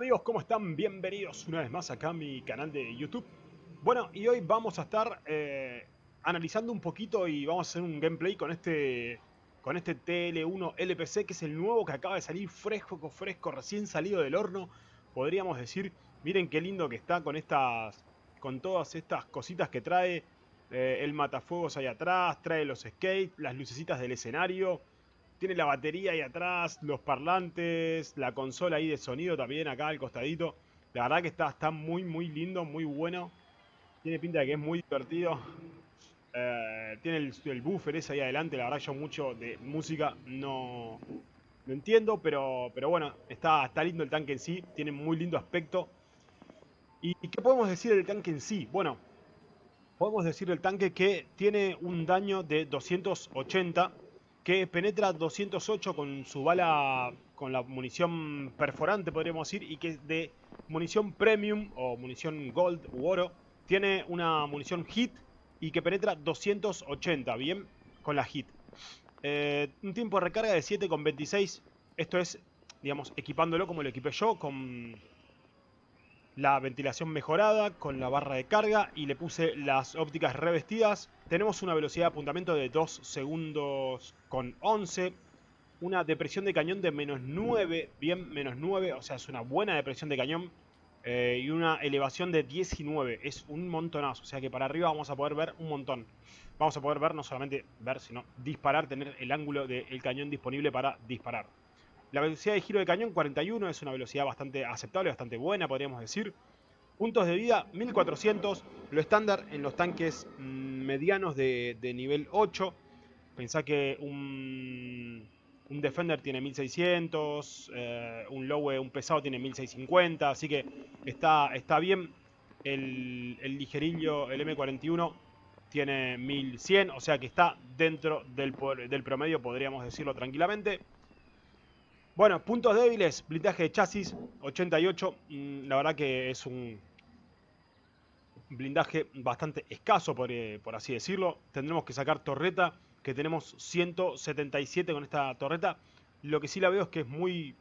amigos? ¿Cómo están? Bienvenidos una vez más acá a mi canal de YouTube. Bueno, y hoy vamos a estar eh, analizando un poquito y vamos a hacer un gameplay con este con este TL1 LPC, que es el nuevo que acaba de salir fresco, fresco, recién salido del horno. Podríamos decir, miren qué lindo que está con estas, con todas estas cositas que trae. Eh, el matafuegos ahí atrás, trae los skates, las lucecitas del escenario. Tiene la batería ahí atrás, los parlantes, la consola ahí de sonido también acá al costadito. La verdad que está, está muy, muy lindo, muy bueno. Tiene pinta de que es muy divertido. Eh, tiene el, buffer ese ahí adelante. La verdad yo mucho de música no, no entiendo, pero, pero bueno, está, está lindo el tanque en sí. Tiene muy lindo aspecto. ¿Y qué podemos decir del tanque en sí? Bueno, podemos decir del tanque que tiene un daño de 280 que penetra 208 con su bala, con la munición perforante podríamos decir, y que de munición premium o munición gold u oro, tiene una munición hit y que penetra 280, bien, con la hit. Eh, un tiempo de recarga de 7,26, esto es, digamos, equipándolo como lo equipé yo, con la ventilación mejorada, con la barra de carga y le puse las ópticas revestidas tenemos una velocidad de apuntamiento de 2 segundos con 11. Una depresión de cañón de menos 9. Bien, menos 9. O sea, es una buena depresión de cañón. Eh, y una elevación de 19. Es un montonazo. O sea que para arriba vamos a poder ver un montón. Vamos a poder ver, no solamente ver, sino disparar. Tener el ángulo del cañón disponible para disparar. La velocidad de giro de cañón 41 es una velocidad bastante aceptable, bastante buena podríamos decir. Puntos de vida 1400, lo estándar en los tanques mm, medianos de, nivel 8. Pensá que un, Defender tiene 1600, eh, un Lowe, un pesado tiene 1650, así que está, está bien. El, ligerillo, el M41, tiene 1100, o sea que está dentro del promedio, podríamos decirlo tranquilamente. Bueno, puntos débiles, blindaje de chasis, 88, mm, la verdad que es un, blindaje bastante escaso, eh, por, así decirlo. Tendremos que sacar torreta, que tenemos 177 con esta torreta. Lo que sí la veo es que es muy,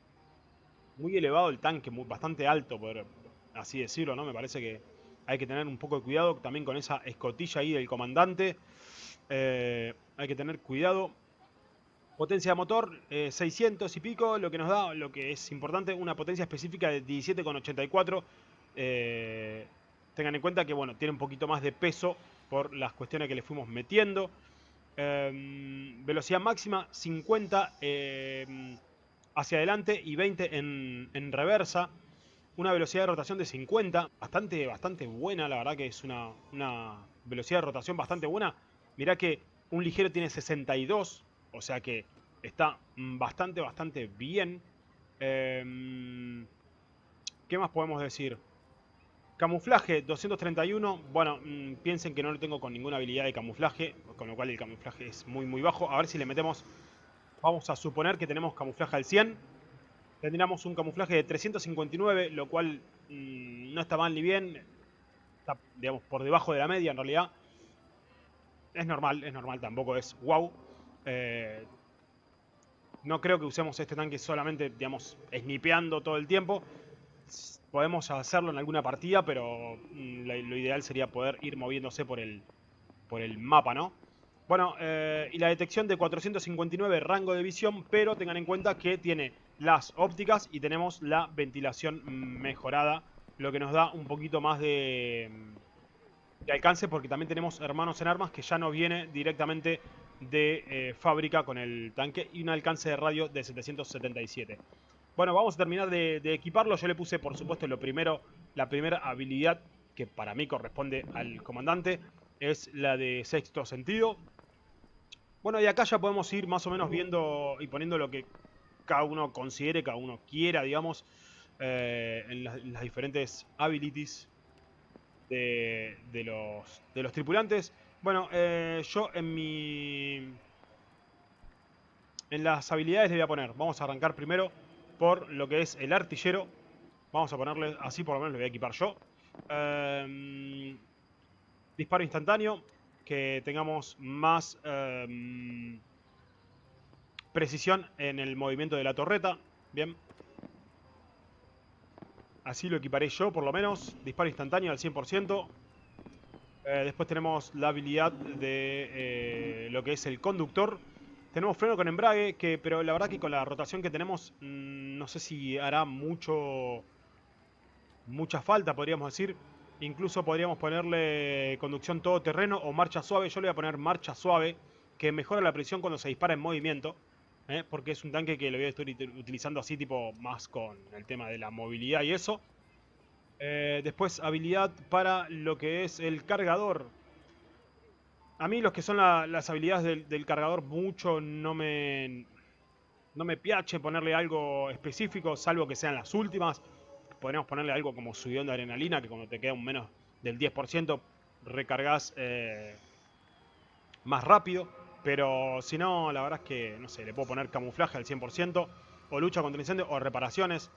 muy elevado el tanque, bastante alto, por así decirlo, ¿no? Me parece que hay que tener un poco de cuidado también con esa escotilla ahí del comandante. Eh, hay que tener cuidado. Potencia de motor, 600 eh, y pico, lo que nos da, lo que es importante, una potencia específica de 17,84. Eh, Tengan en cuenta que, bueno, tiene un poquito más de peso por las cuestiones que le fuimos metiendo. Em, velocidad máxima 50 em, hacia adelante y 20 en, reversa. Una velocidad de rotación de 50, bastante, bastante buena, la verdad que es una, velocidad de rotación bastante buena. Mirá que un ligero tiene 62, o sea que está bastante, bastante bien. Em, ¿Qué más podemos decir? Camuflaje 231, bueno, mm, piensen que no lo tengo con ninguna habilidad de camuflaje, con lo cual el camuflaje es muy muy bajo. A ver si le metemos, vamos a suponer que tenemos camuflaje al 100. Tendríamos un camuflaje de 359, lo cual mm, no está mal ni bien. Está, digamos, por debajo de la media en realidad. Es normal, es normal, tampoco es wow. Eh, no creo que usemos este tanque solamente, digamos, snipeando todo el tiempo podemos hacerlo en alguna partida, pero mm, lo, ideal sería poder ir moviéndose por el, por el mapa, ¿no? Bueno, eh, y la detección de 459 rango de visión, pero tengan en cuenta que tiene las ópticas y tenemos la ventilación mejorada, lo que nos da un poquito más de, de alcance, porque también tenemos hermanos en armas que ya no viene directamente de eh, fábrica con el tanque y un alcance de radio de 777. Bueno, vamos a terminar de, equiparlo. Yo le puse, por supuesto, lo primero, la primera habilidad que para mí corresponde al comandante es la de sexto sentido. Bueno, y acá ya podemos ir más o menos viendo y poniendo lo que cada uno considere, cada uno quiera, digamos, eh, en, las, diferentes abilities de, los, de los tripulantes. Bueno, eh, yo en mi... En las habilidades le voy a poner, vamos a arrancar primero por lo que es el artillero. Vamos a ponerle así, por lo menos lo voy a equipar yo. Em, disparo instantáneo. Que tengamos más em, precisión en el movimiento de la torreta. Bien. Así lo equiparé yo, por lo menos. Disparo instantáneo al 100%. Eh, después tenemos la habilidad de eh, lo que es el conductor. Tenemos freno con embrague, pero la verdad que con la rotación que tenemos, mm, no sé si hará mucho mucha falta, podríamos decir. Incluso podríamos ponerle conducción todoterreno o marcha suave. Yo le voy a poner marcha suave, que mejora la presión cuando se dispara en movimiento. ¿eh? Porque es un tanque que lo voy a estar utilizando así, tipo más con el tema de la movilidad y eso. Eh, después habilidad para lo que es el cargador. A mí los que son las habilidades del, cargador mucho no me... No me piache ponerle algo específico, salvo que sean las últimas podríamos ponerle algo como subidón de adrenalina, que cuando te queda un menos del 10% recargas eh, más rápido. Pero si no, la verdad es que, no sé, le puedo poner camuflaje al 100%, o lucha contra incendio, o reparaciones.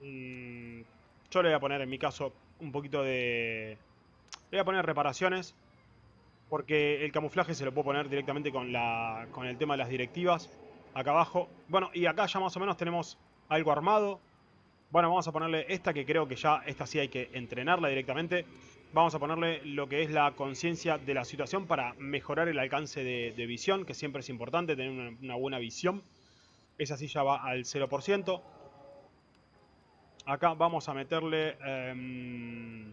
Mm, yo le voy a poner, en mi caso, un poquito de... Le voy a poner reparaciones, porque el camuflaje se lo puedo poner directamente con, la, con el tema de las directivas, acá abajo. Bueno, y acá ya más o menos tenemos algo armado, bueno, vamos a ponerle esta que creo que ya, esta sí hay que entrenarla directamente. Vamos a ponerle lo que es la conciencia de la situación para mejorar el alcance de, visión, que siempre es importante tener una, buena visión. Esa sí ya va al 0%. Acá vamos a meterle... Em,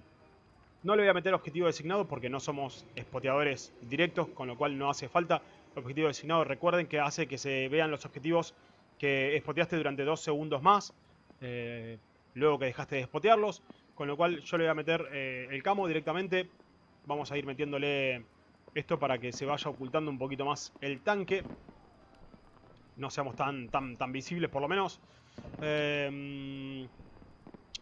no le voy a meter objetivo designado porque no somos espoteadores directos, con lo cual no hace falta. Objetivo designado, recuerden que hace que se vean los objetivos que espoteaste durante dos segundos más. Eh, luego que dejaste de spotearlos. Con lo cual yo le voy a meter eh, el camo directamente. Vamos a ir metiéndole esto para que se vaya ocultando un poquito más el tanque. No seamos tan, tan, tan visibles por lo menos. Em,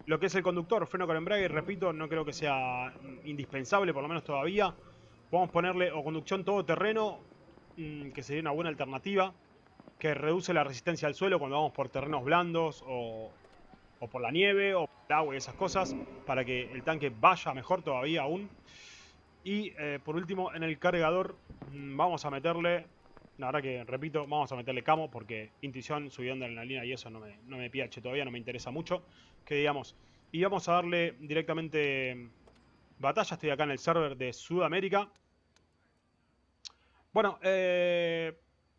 lo que es el conductor, freno con embrague, repito, no creo que sea indispensable, por lo menos todavía. A ponerle o conducción todoterreno, mm, que sería una buena alternativa, que reduce la resistencia al suelo cuando vamos por terrenos blandos o, por la nieve o por el agua y esas cosas para que el tanque vaya mejor todavía aún. Y eh, por último en el cargador mm, vamos a meterle, la verdad que repito, vamos a meterle camo porque intuición, subiendo en la línea y eso no me, no me piache todavía, no me interesa mucho. Que digamos, y vamos a darle directamente batalla, estoy acá en el server de Sudamérica. Bueno, eh,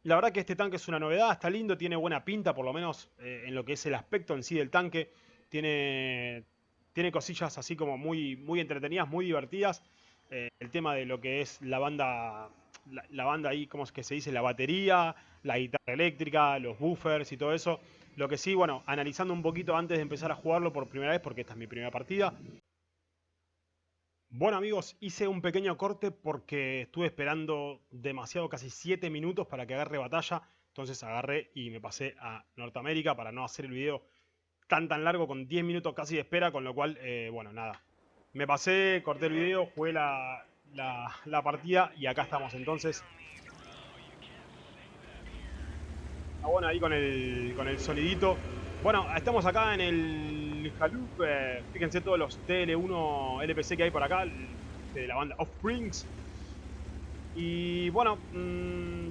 la verdad que este tanque es una novedad, está lindo, tiene buena pinta, por lo menos eh, en lo que es el aspecto en sí del tanque. Tiene, tiene cosillas así como muy, muy entretenidas, muy divertidas. Eh, el tema de lo que es la banda, la, banda ahí, ¿cómo es que se dice? La batería, la guitarra eléctrica, los buffers y todo eso. Lo que sí, bueno, analizando un poquito antes de empezar a jugarlo por primera vez, porque esta es mi primera partida, bueno amigos, hice un pequeño corte porque estuve esperando demasiado, casi 7 minutos para que agarre batalla. Entonces agarré y me pasé a Norteamérica para no hacer el video tan tan largo con 10 minutos casi de espera. Con lo cual, eh, bueno, nada. Me pasé, corté el video, jugué la, la, partida y acá estamos entonces. Está bueno ahí con el, con el solidito. Bueno, estamos acá en el el fíjense todos los TL1 LPC que hay por acá, de la banda Offsprings. Y bueno, mmm,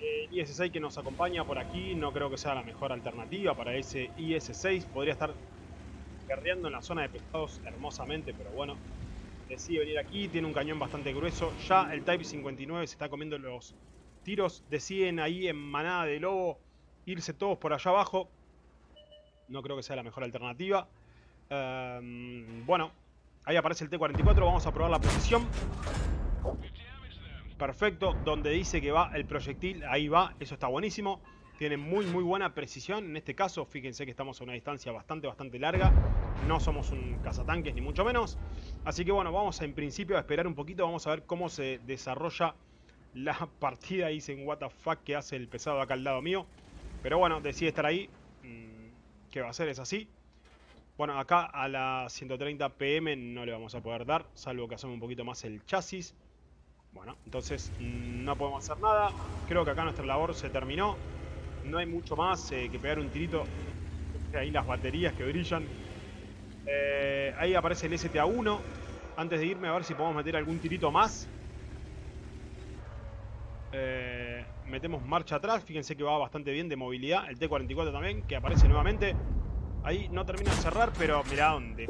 el IS-6 que nos acompaña por aquí no creo que sea la mejor alternativa para ese IS-6. Podría estar guerreando en la zona de pescados hermosamente, pero bueno, decide venir aquí. Tiene un cañón bastante grueso. Ya el Type 59 se está comiendo los tiros. Deciden ahí en manada de lobo irse todos por allá abajo. No creo que sea la mejor alternativa. Em, bueno, ahí aparece el T-44. Vamos a probar la posición. Perfecto. Donde dice que va el proyectil, ahí va. Eso está buenísimo. Tiene muy, muy buena precisión. En este caso, fíjense que estamos a una distancia bastante, bastante larga. No somos un cazatanques, ni mucho menos. Así que bueno, vamos a, en principio a esperar un poquito. Vamos a ver cómo se desarrolla la partida. Dicen, what the fuck, que hace el pesado acá al lado mío. Pero bueno, decide estar ahí. Mm, que va a ser es así. Bueno, acá a la 130 pm no le vamos a poder dar, salvo que hacemos un poquito más el chasis. Bueno, entonces mm, no podemos hacer nada. Creo que acá nuestra labor se terminó. No hay mucho más eh, que pegar un tirito. Ahí las baterías que brillan. Eh, ahí aparece el STA-1. Antes de irme a ver si podemos meter algún tirito más. Eh, metemos marcha atrás. Fíjense que va bastante bien de movilidad. El T-44 también, que aparece nuevamente. Ahí no termina de cerrar, pero mirá dónde.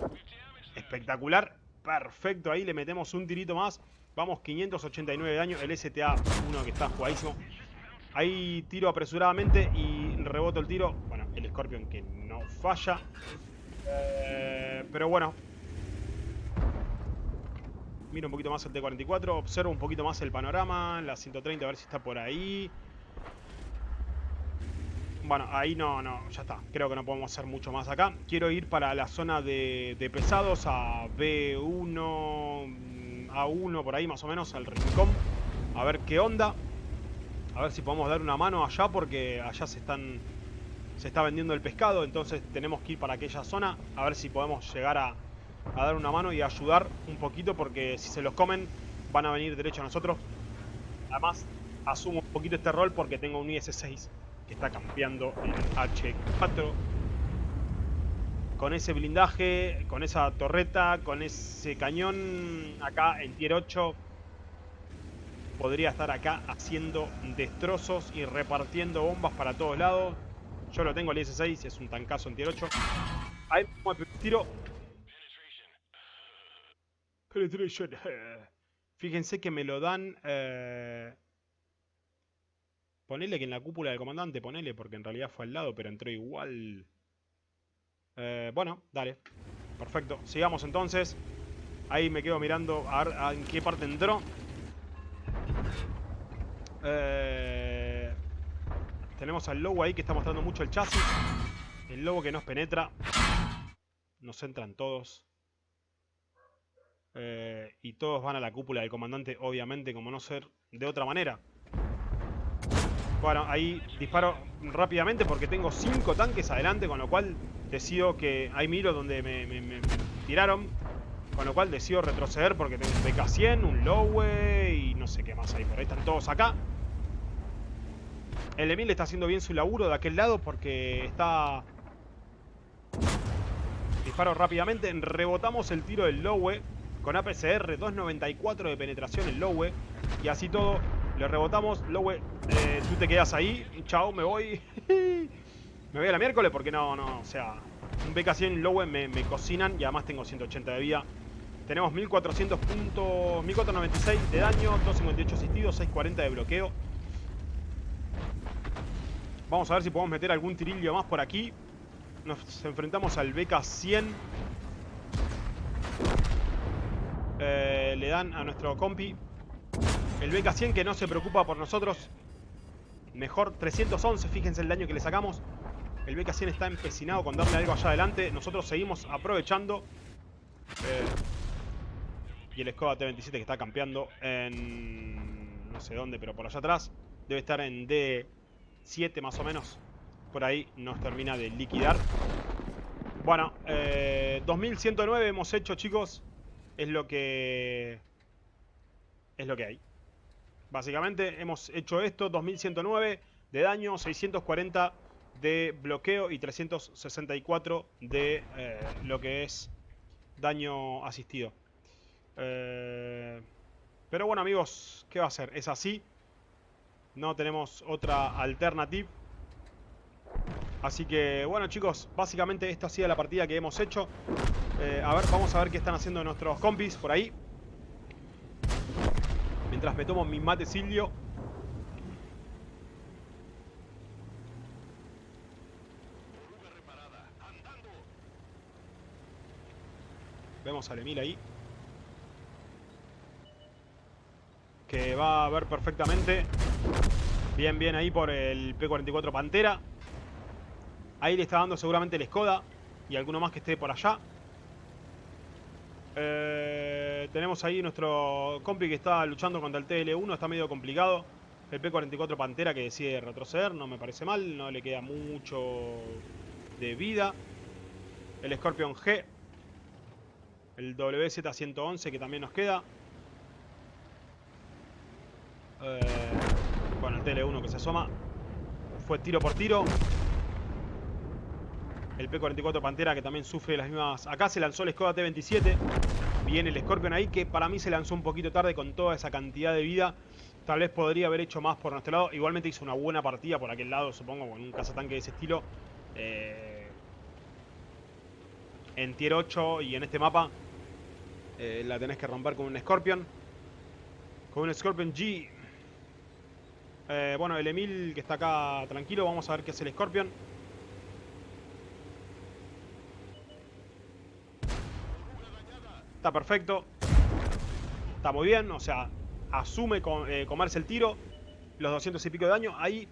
Espectacular. Perfecto, ahí le metemos un tirito más. Vamos, 589 de daño. El STA-1 que está jugadísimo. Ahí tiro apresuradamente y reboto el tiro. Bueno, el Scorpion que no falla. Eh, pero bueno. Miro un poquito más el T-44. Observo un poquito más el panorama. La 130 a ver si está por ahí. Bueno, ahí no, no, ya está. Creo que no podemos hacer mucho más acá. Quiero ir para la zona de, de pesados a B1, A1, por ahí más o menos, al rincón. A ver qué onda. A ver si podemos dar una mano allá porque allá se están se está vendiendo el pescado, entonces tenemos que ir para aquella zona a ver si podemos llegar a, a dar una mano y ayudar un poquito porque si se los comen van a venir derecho a nosotros. Además, asumo un poquito este rol porque tengo un IS-6 que está campeando en H4 con ese blindaje, con esa torreta, con ese cañón acá en tier 8 podría estar acá haciendo destrozos y repartiendo bombas para todos lados. Yo lo tengo el IS-6, es un tancazo en tier 8. Ahí tiro. Fíjense que me lo dan... Eh... Ponele que en la cúpula del comandante, ponele, porque en realidad fue al lado, pero entró igual. Eh, bueno, dale. Perfecto. Sigamos entonces. Ahí me quedo mirando a ver en qué parte entró. Eh, tenemos al lobo ahí que está mostrando mucho el chasis. El lobo que nos penetra. Nos entran todos. Eh, y todos van a la cúpula del comandante, obviamente, como no ser de otra manera. Bueno, ahí disparo rápidamente porque tengo 5 tanques adelante, con lo cual decido que... Ahí miro donde me, tiraron. Con lo cual decido retroceder porque tengo un PK-100, un Lowe y no sé qué más hay. Por ahí están todos acá. El Emil está haciendo bien su laburo de aquel lado porque está... Disparo rápidamente. Rebotamos el tiro del Lowe con APCR 294 de penetración el Lowe. Y así todo, le rebotamos. Lowe, eh, tú te quedas ahí. Chao, me voy. me voy a la miércoles porque no, no, o sea... Un BK100 Lowe me, me cocinan y además tengo 180 de vida. Tenemos 1400 puntos, 1496 de daño, 258 asistidos, 640 de bloqueo. Vamos a ver si podemos meter algún tirillo más por aquí. Nos enfrentamos al BK-100. Eh, le dan a nuestro compi. El BK-100 que no se preocupa por nosotros. Mejor 311, fíjense el daño que le sacamos. El BK-100 está empecinado con darle algo allá adelante. Nosotros seguimos aprovechando. Eh, y el Skoda T-27 que está campeando en... No sé dónde, pero por allá atrás. Debe estar en D7 más o menos. Por ahí nos termina de liquidar. Bueno, eh, 2109 hemos hecho, chicos. Es lo que... Es lo que hay. Básicamente hemos hecho esto. 2109 de daño, 640 de bloqueo y 364 de eh, lo que es daño asistido. Eh, pero bueno amigos, ¿qué va a ser? Es así. No tenemos otra alternativa. Así que bueno chicos, básicamente esta ha sido la partida que hemos hecho. Eh, a ver, vamos a ver qué están haciendo nuestros compis por ahí. Mientras me tomo mi mate silio. Vemos al Emil ahí. que va a ver perfectamente. Bien, bien ahí por el P44 Pantera. Ahí le está dando seguramente el Skoda y alguno más que esté por allá. Eh, tenemos ahí nuestro compi que está luchando contra el TL1, está medio complicado. El P44 Pantera que decide retroceder, no me parece mal, no le queda mucho de vida. El Scorpion G. El WZ-111 que también nos queda. Eh, bueno, el TL1 que se asoma. Fue tiro por tiro. El P-44 Pantera que también sufre las mismas... Acá se lanzó el Skoda T-27. Viene el Scorpion ahí que para mí se lanzó un poquito tarde con toda esa cantidad de vida. Tal vez podría haber hecho más por nuestro lado. Igualmente hizo una buena partida por aquel lado, supongo, con un cazatanque de ese estilo. Eh, en tier 8 y en este mapa eh, la tenés que romper con un Scorpion. Con un Scorpion G. Eh, bueno, el Emil que está acá tranquilo, vamos a ver qué hace el Scorpion. Está perfecto. Está muy bien, o sea, asume con, eh, comerse el tiro. Los 200 y pico de daño. Ahí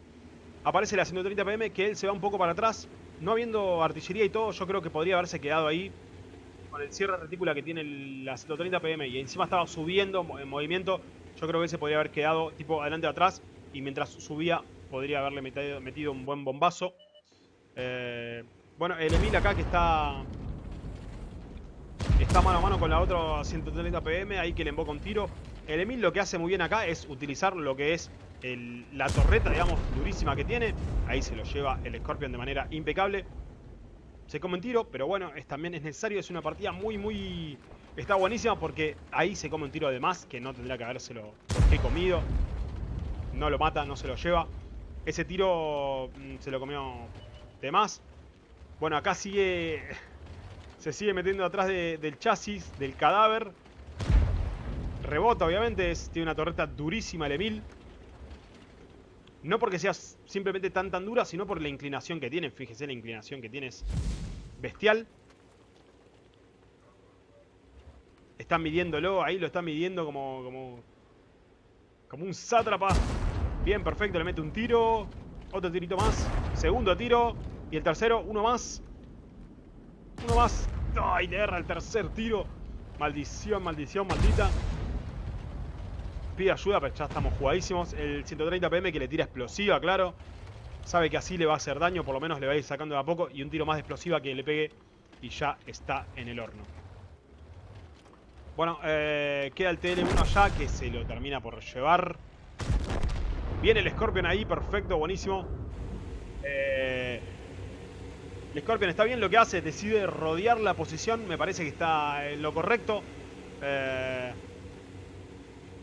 aparece la 130 PM que él se va un poco para atrás. No habiendo artillería y todo, yo creo que podría haberse quedado ahí. Con el cierre retícula que tiene la 130 PM y encima estaba subiendo en movimiento. Yo creo que se podría haber quedado tipo adelante o atrás. Y mientras subía podría haberle metido, un buen bombazo. Eh, bueno, el Emil acá que está Está mano a mano con la otra 130 PM, ahí que le emboca un tiro. El Emil lo que hace muy bien acá es utilizar lo que es la torreta, digamos, durísima que tiene. Ahí se lo lleva el Scorpion de manera impecable. Se come un tiro, pero bueno, es, también es necesario. Es una partida muy, muy... Está buenísima porque ahí se come un tiro de más que no tendría que habérselo he comido. No lo mata, no se lo lleva. Ese tiro mm, se lo comió de más. Bueno, acá sigue se sigue metiendo atrás del chasis, del cadáver. Rebota, obviamente. tiene una torreta durísima el Emil. No porque sea simplemente tan tan dura, sino por la inclinación que tiene. Fíjese la inclinación que tiene es bestial. Están midiéndolo, ahí lo están midiendo como, como, como un sátrapa. Bien, perfecto, le mete un tiro. Otro tirito más. Segundo tiro. Y el tercero, uno más. Uno más. ¡Ay! Le erra el tercer tiro. Maldición, maldición, maldita. Pide ayuda, pero ya estamos jugadísimos. El 130 PM que le tira explosiva, claro. Sabe que así le va a hacer daño, por lo menos le va a ir sacando de a poco. Y un tiro más de explosiva que le pegue y ya está en el horno. Bueno, eh, queda el TL1 allá que se lo termina por llevar. Viene el Scorpion ahí, perfecto, buenísimo. Eh, el Scorpion está bien lo que hace, decide rodear la posición, me parece que está en lo correcto. Eh,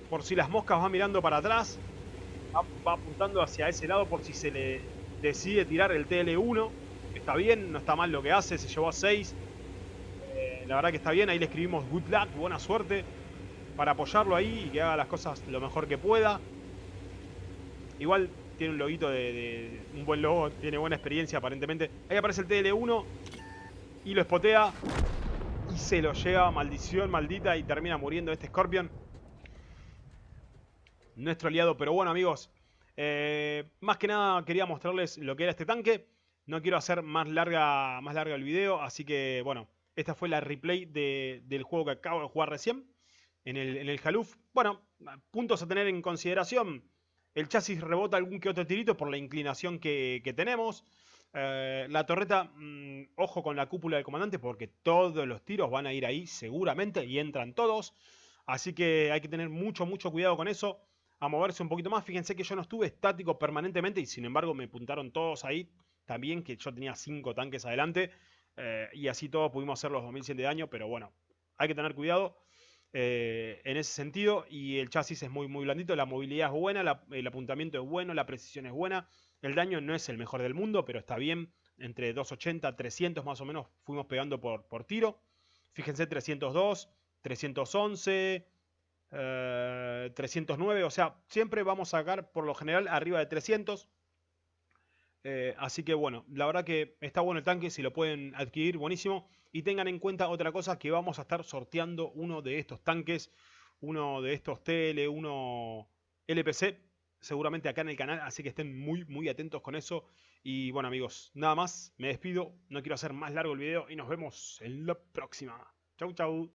por si las moscas van mirando para atrás, va, apuntando hacia ese lado por si se le decide tirar el TL1. Está bien, no está mal lo que hace, se llevó a 6. Eh, la verdad que está bien, ahí le escribimos good luck, buena suerte, para apoyarlo ahí y que haga las cosas lo mejor que pueda. Igual tiene un loguito de, un buen logo, tiene buena experiencia aparentemente. Ahí aparece el TL1 y lo espotea y se lo lleva, maldición maldita, y termina muriendo este Scorpion. Nuestro aliado, pero bueno amigos, eh, más que nada quería mostrarles lo que era este tanque. No quiero hacer más larga, más larga el video, así que bueno, esta fue la replay del juego que acabo de jugar recién en el, en. Bueno, puntos a tener en consideración. El chasis rebota algún que otro tirito por la inclinación que, tenemos. Eh, la torreta, mm, ojo con la cúpula del comandante porque todos los tiros van a ir ahí seguramente y entran todos. Así que hay que tener mucho, mucho cuidado con eso. A moverse un poquito más. Fíjense que yo no estuve estático permanentemente y sin embargo me apuntaron todos ahí. También que yo tenía 5 tanques adelante. Eh, y así todos pudimos hacer los 2100 de daño. Pero bueno, hay que tener cuidado. Eh, en ese sentido. Y el chasis es muy, muy blandito. La movilidad es buena, el apuntamiento es bueno, la precisión es buena. El daño no es el mejor del mundo, pero está bien. Entre 280, 300 más o menos fuimos pegando por, por tiro. Fíjense, 302, 311, 309. O sea, siempre vamos a sacar por lo general arriba de 300. Eh, así que bueno, la verdad que está bueno el tanque, si lo pueden adquirir, buenísimo. Y tengan en cuenta otra cosa, que vamos a estar sorteando uno de estos tanques, uno de estos TL, uno LPC, seguramente acá en el canal, así que estén muy, muy atentos con eso. Y bueno amigos, nada más, me despido, no quiero hacer más largo el video y nos vemos en la próxima. Chau, chau.